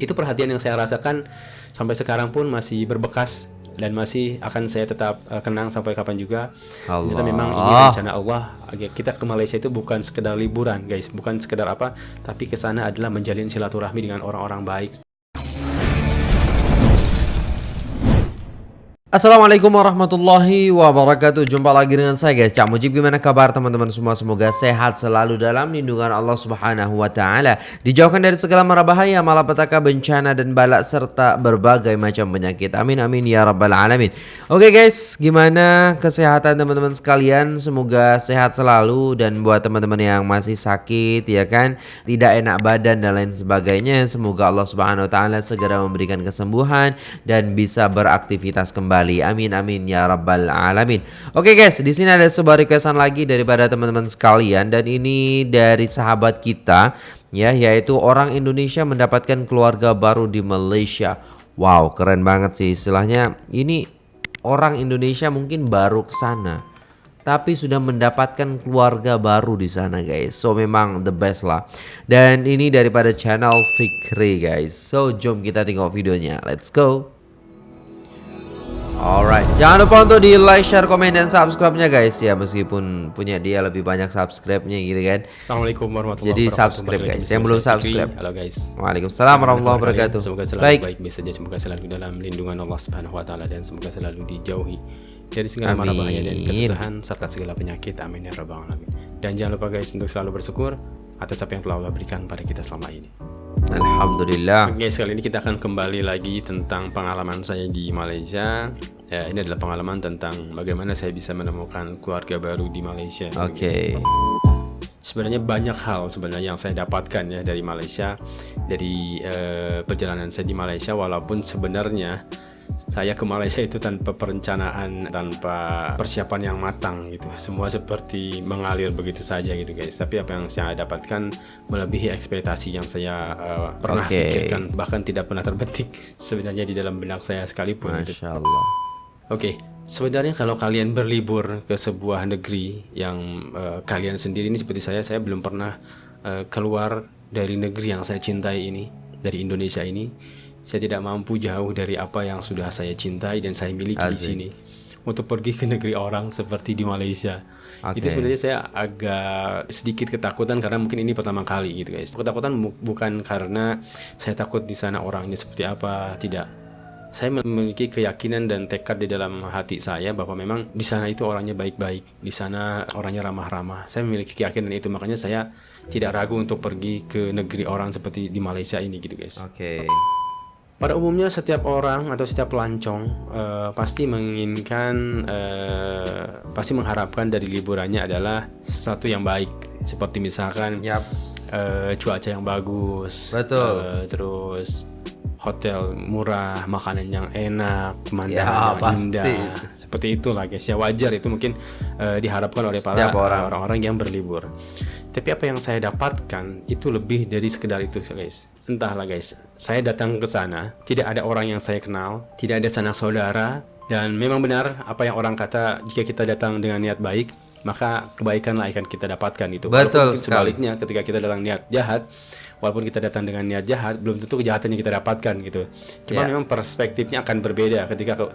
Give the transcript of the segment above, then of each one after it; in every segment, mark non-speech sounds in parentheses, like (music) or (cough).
itu perhatian yang saya rasakan sampai sekarang pun masih berbekas dan masih akan saya tetap uh, kenang sampai kapan juga. Allah. Ternyata memang ini rencana Allah. Kita ke Malaysia itu bukan sekedar liburan, guys, bukan sekedar apa, tapi ke sana adalah menjalin silaturahmi dengan orang-orang baik. Assalamualaikum warahmatullahi wabarakatuh. Jumpa lagi dengan saya guys. Cak Mujib gimana kabar teman-teman semua? Semoga sehat selalu dalam lindungan Allah subhanahu wa ta'ala. Dijauhkan dari segala mara bahaya Malapetaka, bencana dan balak Serta berbagai macam penyakit. Amin amin ya rabbal alamin. Oke guys Gimana kesehatan teman-teman sekalian? Semoga sehat selalu. Dan buat teman-teman yang masih sakit ya kan? Tidak enak badan dan lain sebagainya Semoga Allah subhanahu wa ta'ala Segera memberikan kesembuhan Dan bisa beraktivitas kembali kembali. Amin amin ya rabbal alamin. Oke guys, di sini ada sebuah requestan lagi daripada teman-teman sekalian dan ini dari sahabat kita ya yaitu orang Indonesia mendapatkan keluarga baru di Malaysia. Wow, keren banget sih istilahnya. Ini orang Indonesia mungkin baru ke sana tapi sudah mendapatkan keluarga baru di sana guys. So memang the best lah. Dan ini daripada channel Fikri guys. So jom kita tengok videonya. Let's go. Alright, jangan lupa untuk di like, share, komen, dan subscribe-nya guys. Ya Meskipun punya dia lebih banyak subscribe-nya gitu kan. Assalamualaikum warahmatullahi Jadi subscribe guys, yang belum subscribe. Halo guys. Waalaikumsalam warahmatullahi wabarakatuh. Semoga selalu baik. baik saja, semoga selalu dalam lindungan Allah subhanahu wa ta'ala Dan semoga selalu dijauhi dari segala mara bahaya dan kesusahan Serta segala penyakit, amin ya rabbal alamin. Dan jangan lupa guys untuk selalu bersyukur Atas apa yang telah Allah berikan pada kita selama ini Alhamdulillah. Oke, sekali ini kita akan kembali lagi tentang pengalaman saya di Malaysia. Ya, ini adalah pengalaman tentang bagaimana saya bisa menemukan keluarga baru di Malaysia. Oke. Okay. Sebenarnya banyak hal sebenarnya yang saya dapatkan ya dari Malaysia, dari uh, perjalanan saya di Malaysia. Walaupun sebenarnya saya ke Malaysia itu tanpa perencanaan tanpa persiapan yang matang gitu semua seperti mengalir begitu saja gitu guys tapi apa yang saya dapatkan melebihi ekspektasi yang saya uh, pernah okay. pikirkan bahkan tidak pernah terbetik (laughs) sebenarnya di dalam benak saya sekalipun gitu. Masya Allah oke okay. Sebenarnya kalau kalian berlibur ke sebuah negeri yang uh, kalian sendiri ini seperti saya, saya belum pernah uh, keluar dari negeri yang saya cintai ini, dari Indonesia ini saya tidak mampu jauh dari apa yang sudah saya cintai dan saya miliki Asik. di sini. Untuk pergi ke negeri orang seperti di Malaysia. Okay. Itu sebenarnya saya agak sedikit ketakutan karena mungkin ini pertama kali gitu guys. Ketakutan bukan karena saya takut di sana orangnya seperti apa, tidak. Saya memiliki keyakinan dan tekad di dalam hati saya bahwa memang di sana itu orangnya baik-baik, di sana orangnya ramah-ramah. Saya memiliki keyakinan itu makanya saya tidak ragu untuk pergi ke negeri orang seperti di Malaysia ini gitu guys. Oke. Okay. Pada umumnya setiap orang atau setiap pelancong uh, pasti menginginkan, uh, pasti mengharapkan dari liburannya adalah sesuatu yang baik, seperti misalkan yep. uh, cuaca yang bagus, betul, uh, terus hotel murah, makanan yang enak, pemandangan ya, indah, seperti itulah guys. Ya wajar itu mungkin uh, diharapkan oleh para orang-orang yang berlibur. Tapi apa yang saya dapatkan itu lebih dari sekedar itu guys. Entahlah guys, saya datang ke sana, tidak ada orang yang saya kenal, tidak ada sanak saudara, dan memang benar apa yang orang kata jika kita datang dengan niat baik, maka kebaikanlah akan kita dapatkan itu. Betul Walaupun sebaliknya ketika kita datang niat jahat, walaupun kita datang dengan niat jahat belum tentu kejahatan yang kita dapatkan gitu. Cuma yeah. memang perspektifnya akan berbeda ketika ke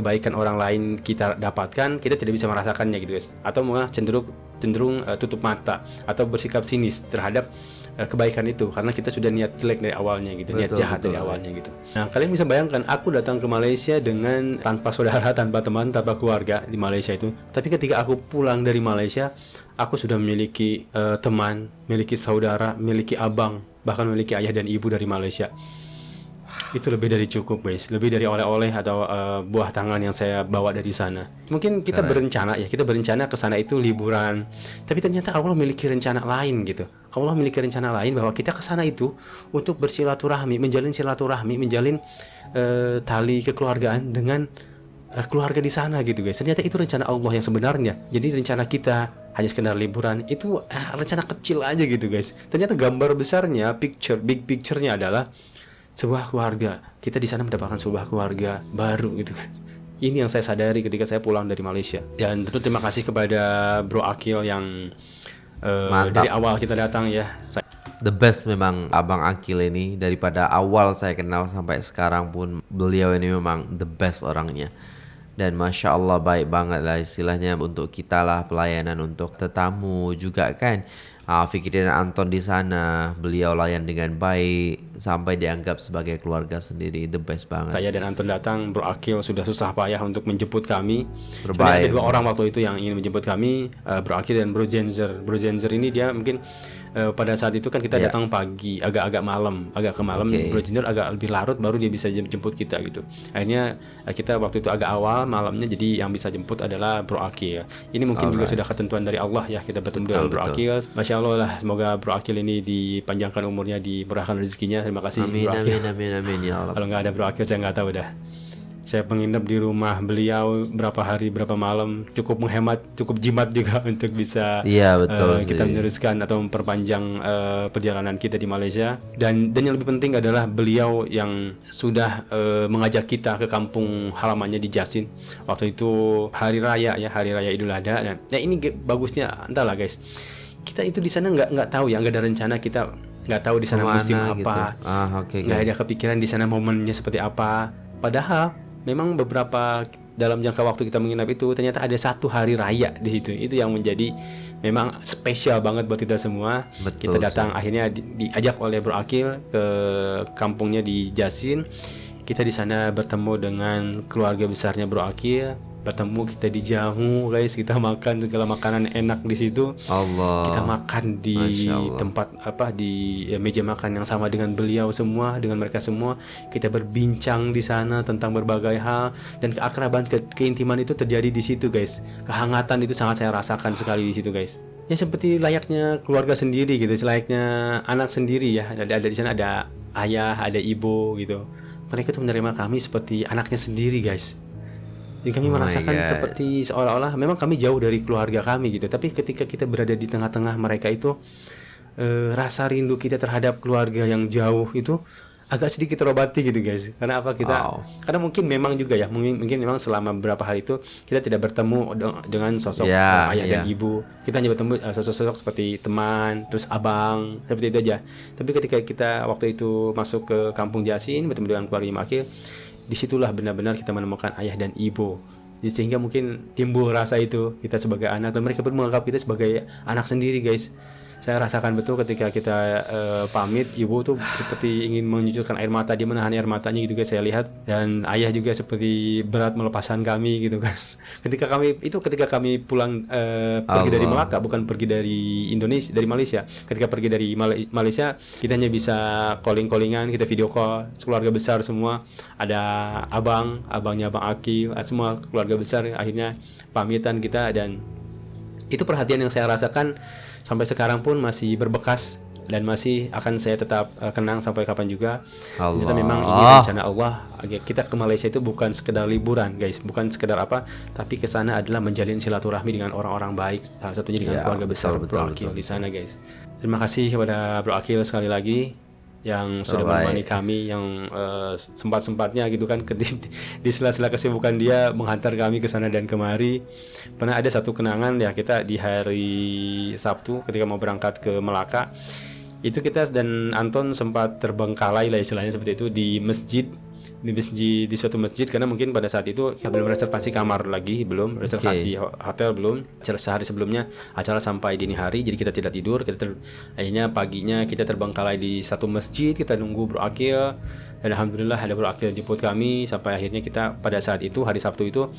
kebaikan orang lain kita dapatkan kita tidak bisa merasakannya gitu guys. Atau malah cenderung cenderung uh, tutup mata atau bersikap sinis terhadap uh, kebaikan itu karena kita sudah niat jelek dari awalnya gitu. Betul, niat jahat betul, dari awalnya gitu. Nah kalian bisa bayangkan aku datang ke Malaysia dengan tanpa saudara (laughs) tanpa teman tanpa keluarga di Malaysia itu. Tapi ketika aku pulang dari Malaysia aku sudah memiliki uh, teman, memiliki saudara, memiliki abang, bahkan memiliki ayah dan ibu dari Malaysia. Itu lebih dari cukup, guys. Lebih dari oleh-oleh atau uh, buah tangan yang saya bawa dari sana. Mungkin kita Keren. berencana ya, kita berencana ke sana itu liburan. Tapi ternyata Allah memiliki rencana lain gitu. Allah memiliki rencana lain bahwa kita ke sana itu untuk bersilaturahmi, menjalin silaturahmi, menjalin uh, tali kekeluargaan dengan uh, keluarga di sana gitu, guys. Ternyata itu rencana Allah yang sebenarnya. Jadi rencana kita hanya sekedar liburan itu eh, rencana kecil aja gitu guys. Ternyata gambar besarnya picture big picturenya adalah sebuah keluarga. Kita di sana mendapatkan sebuah keluarga baru gitu guys. Ini yang saya sadari ketika saya pulang dari Malaysia. Dan tentu terima kasih kepada Bro Akil yang uh, dari awal kita datang ya. Saya the best memang Abang Akil ini. Daripada awal saya kenal sampai sekarang pun beliau ini memang the best orangnya dan masya Allah baik banget lah istilahnya untuk kita lah pelayanan untuk tetamu juga kan. Uh, Fikri dan Anton di sana beliau layan dengan baik sampai dianggap sebagai keluarga sendiri the best banget. Saya dan Anton datang Bro Akil sudah susah payah untuk menjemput kami. Terbaik. ada dua orang waktu itu yang ingin menjemput kami uh, Bro Akil dan Bro Jenzer. Bro Jenzer ini dia mungkin uh, pada saat itu kan kita Yeah. datang pagi agak-agak malam agak ke malam Oke. Bro Jenzer agak lebih larut baru dia bisa jem- jemput kita gitu akhirnya uh, kita waktu itu agak awal malamnya jadi yang bisa jemput adalah Bro Akil ini mungkin juga sudah ketentuan dari Allah ya kita bertemu dengan Bro. Akil Masya Allah lah semoga Bro Akil ini dipanjangkan umurnya dimurahkan rezekinya terima kasih amin Bro Akil amin amin amin ya (laughs) Allah kalau nggak ada Bro Akil saya nggak tahu dah. Saya menginap di rumah beliau berapa hari berapa malam cukup menghemat cukup jimat juga (laughs) untuk bisa iya betul sih. kita meneruskan atau memperpanjang eh, perjalanan kita di Malaysia dan dan yang lebih penting adalah beliau yang sudah eh, mengajak kita ke kampung halamannya di Jasin waktu itu hari raya ya hari raya Idul Adha dan nah ini bagusnya entahlah guys kita itu di sana nggak nggak tahu ya nggak ada rencana kita nggak tahu di sana Ke mana musim gitu. apa ah oke nggak ada kepikiran di sana momennya seperti apa. Padahal memang beberapa dalam jangka waktu kita menginap itu ternyata ada satu hari raya di situ. Itu yang menjadi memang spesial banget buat kita semua. Betul kita datang akhirnya di- diajak oleh Bro Akil ke kampungnya di Jasin. Kita di sana bertemu dengan keluarga besarnya Bro Akil. Bertemu kita dijamu guys, kita makan segala makanan enak di situ. Allah. Kita makan di tempat apa di ya, meja makan yang sama dengan beliau semua dengan mereka semua. Kita berbincang di sana tentang berbagai hal. Dan keakraban ke- keintiman itu terjadi di situ guys. Kehangatan itu sangat saya rasakan sekali di situ guys. Ya seperti layaknya keluarga sendiri gitu. Selayaknya anak sendiri ya. Ada ada di sana ada ayah ada ibu gitu. Mereka tuh menerima kami seperti anaknya sendiri guys jadi kami Oh merasakan God. seperti seolah-olah memang kami jauh dari keluarga kami gitu. Tapi ketika kita berada di tengah-tengah mereka itu eh, rasa rindu kita terhadap keluarga yang jauh itu agak sedikit terobati gitu guys. Karena apa kita? Wow. Karena mungkin memang juga ya, mungkin, mungkin memang selama beberapa hari itu kita tidak bertemu de- dengan sosok Ya, eh, ayah dan ya. ibu. Kita hanya bertemu eh, sosok-sosok seperti teman, terus abang, seperti itu aja. Tapi ketika kita waktu itu masuk ke kampung Jasin bertemu dengan keluarga Makil, di situlah benar-benar kita menemukan ayah dan ibu. Sehingga mungkin timbul rasa itu kita sebagai anak dan mereka pun menganggap kita sebagai anak sendiri guys saya rasakan betul ketika kita eh, pamit ibu tuh seperti ingin mencucurkan air mata. Dia menahan air matanya gitu guys saya lihat. Dan ayah juga seperti berat melepaskan kami gitu kan. (laughs) Ketika kami itu ketika kami pulang eh, pergi dari Allah. Melaka bukan pergi dari Indonesia dari Malaysia. Ketika pergi dari Mal- Malaysia kita hanya bisa calling callingan kita video call. Keluarga besar semua ada abang abangnya abang Akil semua keluarga besar akhirnya pamitan kita dan itu perhatian yang saya rasakan sampai sekarang pun masih berbekas dan masih akan saya tetap eh, kenang sampai kapan juga. Ternyata Allah. memang ini rencana Allah. Kita ke Malaysia itu bukan sekedar liburan, guys, bukan sekedar apa, tapi ke sana adalah menjalin silaturahmi dengan orang-orang baik, salah satunya dengan Ya, keluarga besar betul, Bro betul, Akil betul, di sana, guys. Terima kasih kepada Bro Akil sekali lagi yang sudah Terbaik. menemani kami yang eh, sempat-sempatnya gitu kan di, di sela-sela kesibukan dia menghantar kami ke sana dan kemari. Pernah ada satu kenangan ya kita di hari Sabtu ketika mau berangkat ke Melaka itu kita dan Anton sempat terbengkalai lah istilahnya seperti itu di masjid di masjid di suatu masjid karena mungkin pada saat itu ya belum reservasi kamar lagi belum reservasi ho- hotel belum. Se- sehari sebelumnya acara sampai dini hari jadi kita tidak tidur kita ter- akhirnya paginya kita terbengkalai di satu masjid kita nunggu Bro Akil. Dan alhamdulillah ada Bro Akil jemput kami sampai akhirnya kita pada saat itu hari Sabtu itu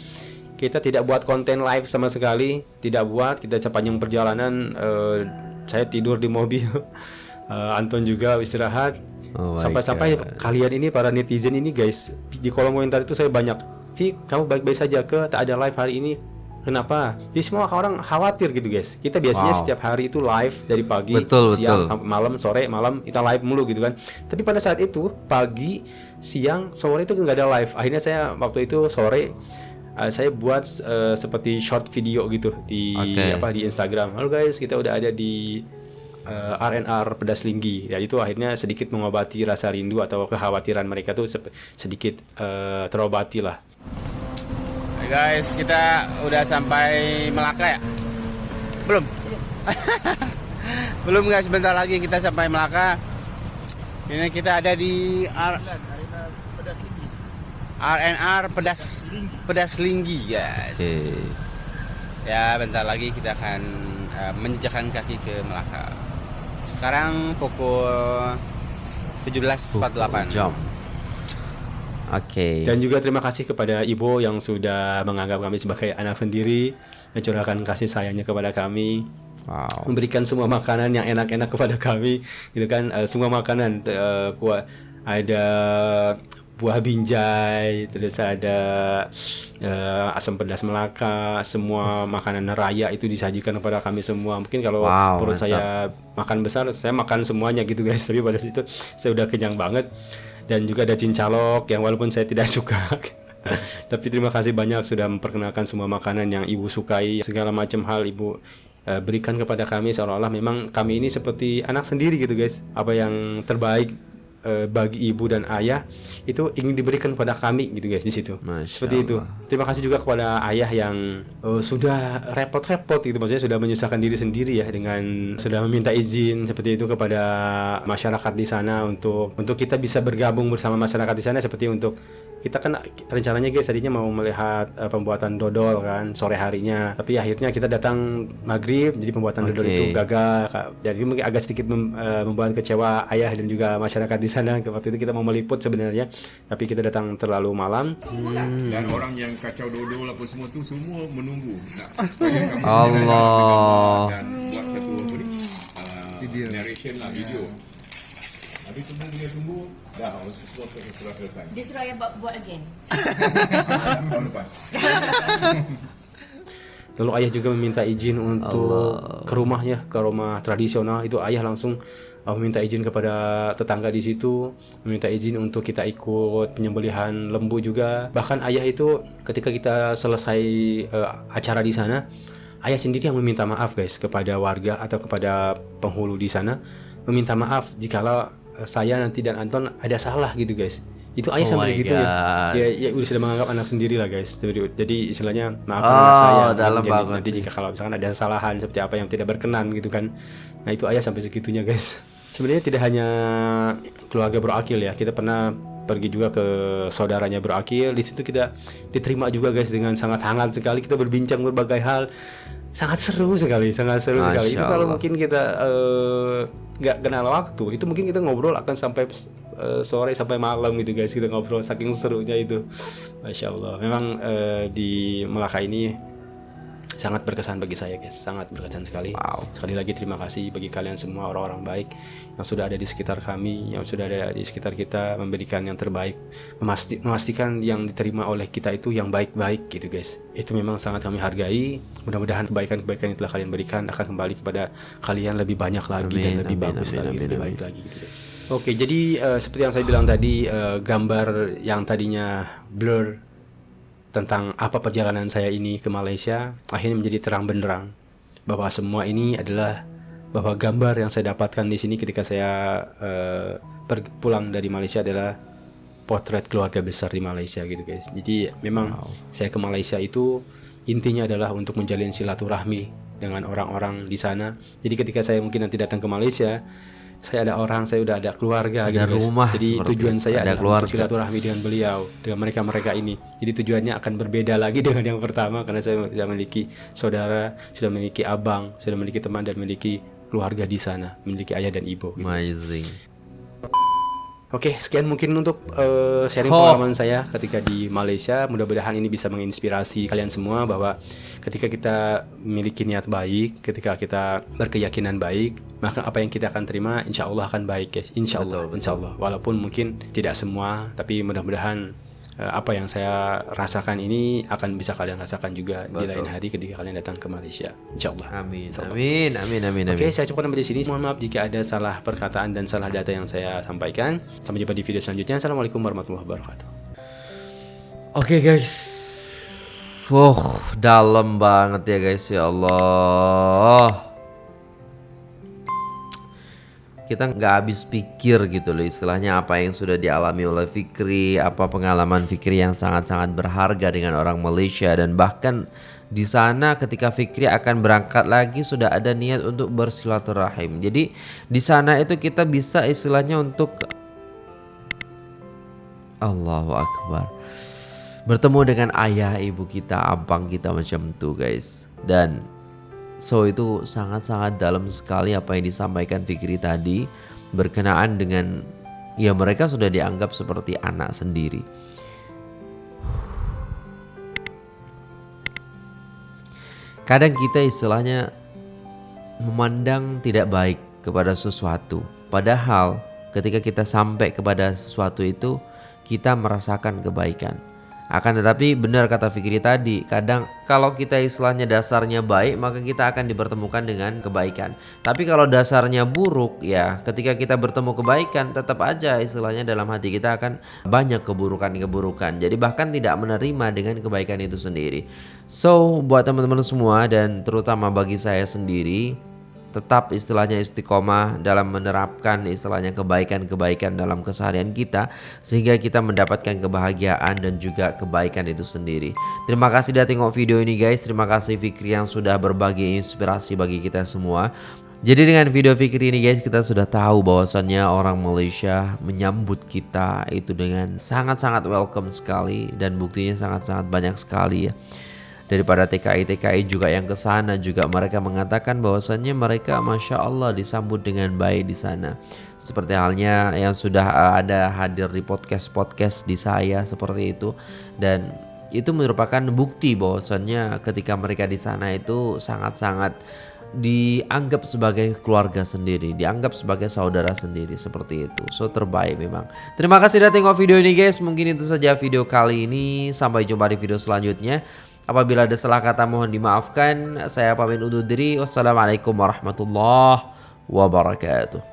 kita tidak buat konten live sama sekali tidak buat kita sepanjang perjalanan eh, saya tidur di mobil (laughs) Eh, Anton juga istirahat Oh sampai-sampai God. kalian ini para netizen ini guys di kolom komentar itu saya banyak Vi kamu baik-baik saja ke tak ada live hari ini kenapa jadi semua orang khawatir gitu guys kita biasanya Wow. setiap hari itu live dari pagi Betul, siang betul. sampai malam sore malam kita live mulu gitu kan tapi pada saat itu pagi siang sore itu nggak ada live akhirnya saya waktu itu sore eh, saya buat eh, seperti short video gitu di Oke. apa di Instagram halo guys kita udah ada di eh, RNR pedas linggi ya itu akhirnya sedikit mengobati rasa rindu atau kekhawatiran mereka tuh sedikit eh, terobati lah Hai guys, kita udah sampai Melaka ya? Belum? (laughs) Belum guys, sebentar lagi kita sampai Melaka. Ini kita ada di R RNR Pedas Pedas Linggi, guys. Oke. Ya, bentar lagi kita akan uh, menjejakkan kaki ke Melaka. Sekarang pukul 17.48. Jam. Oke. Dan juga terima kasih kepada Ibu yang sudah menganggap kami sebagai anak sendiri, mencurahkan kasih sayangnya kepada kami, Wow. memberikan semua makanan yang enak-enak kepada kami, gitu kan? Eh, semua makanan eh, kuah ada buah binjai, terus ada eh, asam pedas Melaka, semua makanan raya itu disajikan kepada kami semua. Mungkin kalau Wow, perut mantap. saya makan besar, saya makan semuanya gitu guys. (laughs) Tapi pada situ saya udah kenyang banget. Dan juga ada cincalok yang walaupun saya tidak (laughs) suka. Tapi terima kasih banyak sudah memperkenalkan semua makanan yang ibu sukai, segala macam hal ibu eh, berikan kepada kami seolah-olah memang kami ini seperti anak sendiri gitu guys. Apa yang terbaik eh, bagi ibu dan ayah itu ingin diberikan kepada kami gitu guys di situ. Masya Seperti itu. Terima kasih juga kepada ayah yang eh, sudah repot-repot gitu maksudnya sudah menyusahkan diri sendiri ya dengan sudah meminta izin seperti itu kepada masyarakat di sana untuk untuk kita bisa bergabung bersama masyarakat di sana seperti untuk kita kan rencananya guys tadinya mau melihat eh, pembuatan dodol kan sore harinya tapi akhirnya kita datang maghrib jadi pembuatan dodol Oke. itu gagal Kak. jadi mungkin agak sedikit mem- eh, membuat kecewa ayah dan juga masyarakat di sana waktu itu kita mau meliput sebenarnya tapi kita datang terlalu malam Dan orang yang kacau dodol apa semua tu semua menunggu (laughs) kamu Allah. dan buat satu uh, narration lah video. Habis tunggu dia tunggu dah semua sudah selesai. Dia suruh ayah buat, buat again. (laughs) Tahun lepas. (laughs) Lalu ayah juga meminta izin untuk ke rumahnya, ke rumah tradisional. Itu ayah langsung uh, meminta izin kepada tetangga di situ, meminta izin untuk kita ikut penyembelihan lembu juga. Bahkan ayah itu ketika kita selesai uh, acara di sana, ayah sendiri yang meminta maaf guys kepada warga atau kepada penghulu di sana, meminta maaf jikalau saya nanti dan Anton ada salah gitu guys. Itu ayah Oh sampai my segitunya. God. Ya, ya udah sudah menganggap anak sendiri lah guys. Jadi, jadi istilahnya maafkan Oh, anak saya. dalam Jadi banget nanti sih. jika kalau misalkan ada kesalahan seperti apa yang tidak berkenan gitu kan. Nah itu ayah sampai segitunya guys. Sebenarnya tidak hanya keluarga berakil ya. Kita pernah pergi juga ke saudaranya berakil. Di situ kita diterima juga guys dengan sangat hangat sekali. Kita berbincang berbagai hal. Sangat seru sekali, sangat seru Masya sekali. Itu kalau mungkin kita eh, nggak kenal waktu, itu mungkin kita ngobrol akan sampai eh, sore sampai malam gitu guys. Kita ngobrol saking serunya itu. Masya Allah. Memang eh, di Melaka ini sangat berkesan bagi saya guys. Sangat berkesan sekali. Wow. sekali lagi terima kasih bagi kalian semua orang-orang baik yang sudah ada di sekitar kami yang sudah ada di sekitar kita memberikan yang terbaik memasti- memastikan yang diterima oleh kita itu yang baik-baik gitu guys. Itu memang sangat kami hargai. Mudah-mudahan kebaikan-kebaikan yang telah kalian berikan akan kembali kepada kalian lebih banyak lagi Amin, dan lebih amin, bagus amin, lagi amin, lebih amin. baik lagi gitu guys. Oke jadi eh, seperti yang saya bilang tadi eh, gambar yang tadinya blur tentang apa perjalanan saya ini ke Malaysia akhirnya menjadi terang benderang bahwa semua ini adalah bahwa gambar yang saya dapatkan di sini ketika saya per- pulang dari Malaysia adalah potret keluarga besar di Malaysia gitu guys. Jadi memang saya ke Malaysia itu intinya adalah untuk menjalin silaturahmi dengan orang-orang di sana. Jadi ketika saya mungkin nanti datang ke Malaysia, saya ada orang, saya udah ada keluarga Ada gitu guys. rumah Jadi tujuan itu, saya ada adalah silaturahmi dengan beliau, dengan mereka-mereka ini. Jadi tujuannya akan berbeda lagi (laughs) dengan yang pertama karena saya sudah memiliki saudara, sudah memiliki abang, sudah memiliki teman dan memiliki keluarga di sana, memiliki ayah dan ibu. gitu. Amazing. Oke, sekian mungkin untuk eh, sharing Oh. pengalaman saya ketika di Malaysia. Mudah-mudahan ini bisa menginspirasi kalian semua bahwa ketika kita memiliki niat baik, ketika kita berkeyakinan baik, maka apa yang kita akan terima insya Allah akan baik guys. Insya Allah, insya Allah. Walaupun mungkin tidak semua, tapi mudah-mudahan apa yang saya rasakan ini akan bisa kalian rasakan juga di Betul. lain hari ketika kalian datang ke Malaysia. Insya Allah. Amin. Insya Allah. Amin. Amin. Amin. Oke, Amin. saya cukupkan sampai di sini. Mohon maaf jika ada salah perkataan dan salah data yang saya sampaikan. Sampai jumpa di video selanjutnya. Assalamualaikum warahmatullahi wabarakatuh. Oke guys. Wow, dalam banget ya guys ya Allah. Kita nggak habis pikir gitu loh istilahnya apa yang sudah dialami oleh Fikri, apa pengalaman Fikri yang sangat-sangat berharga dengan orang Malaysia dan bahkan Di sana ketika Fikri akan berangkat lagi sudah ada niat untuk bersilaturahim. Jadi di sana itu kita bisa istilahnya untuk Allahu Akbar bertemu dengan ayah ibu kita, abang kita macam itu guys. Dan so itu sangat-sangat dalam sekali apa yang disampaikan Fikri tadi berkenaan dengan ya mereka sudah dianggap seperti anak sendiri. Kadang kita istilahnya memandang tidak baik kepada sesuatu. Padahal ketika kita sampai kepada sesuatu itu, kita merasakan kebaikan. Akan tetapi benar kata Fikri tadi, kadang kalau kita istilahnya dasarnya baik, maka kita akan dipertemukan dengan kebaikan. Tapi kalau dasarnya buruk, ya ketika kita bertemu kebaikan, tetap aja istilahnya dalam hati kita akan banyak keburukan-keburukan. Jadi bahkan tidak menerima dengan kebaikan itu sendiri. So, buat teman-teman semua dan terutama bagi saya sendiri, tetap istilahnya istiqomah dalam menerapkan istilahnya kebaikan-kebaikan dalam keseharian kita sehingga kita mendapatkan kebahagiaan dan juga kebaikan itu sendiri. Terima kasih sudah tengok video ini guys. Terima kasih Fikri yang sudah berbagi inspirasi bagi kita semua. Jadi dengan video Fikri ini guys kita sudah tahu bahwasannya orang Malaysia menyambut kita itu dengan sangat-sangat welcome sekali dan buktinya sangat-sangat banyak sekali ya daripada TKI-TKI juga yang ke sana juga mereka mengatakan bahwasannya mereka masya Allah disambut dengan baik di sana seperti halnya yang sudah uh, ada hadir di podcast-podcast di saya seperti itu dan itu merupakan bukti bahwasannya ketika mereka di sana itu sangat-sangat dianggap sebagai keluarga sendiri, dianggap sebagai saudara sendiri seperti itu. So terbaik memang. Terima kasih sudah tengok video ini guys. Mungkin itu saja video kali ini. Sampai jumpa di video selanjutnya. Apabila ada salah kata mohon dimaafkan. Saya pamit undur diri. Wassalamualaikum warahmatullahi wabarakatuh.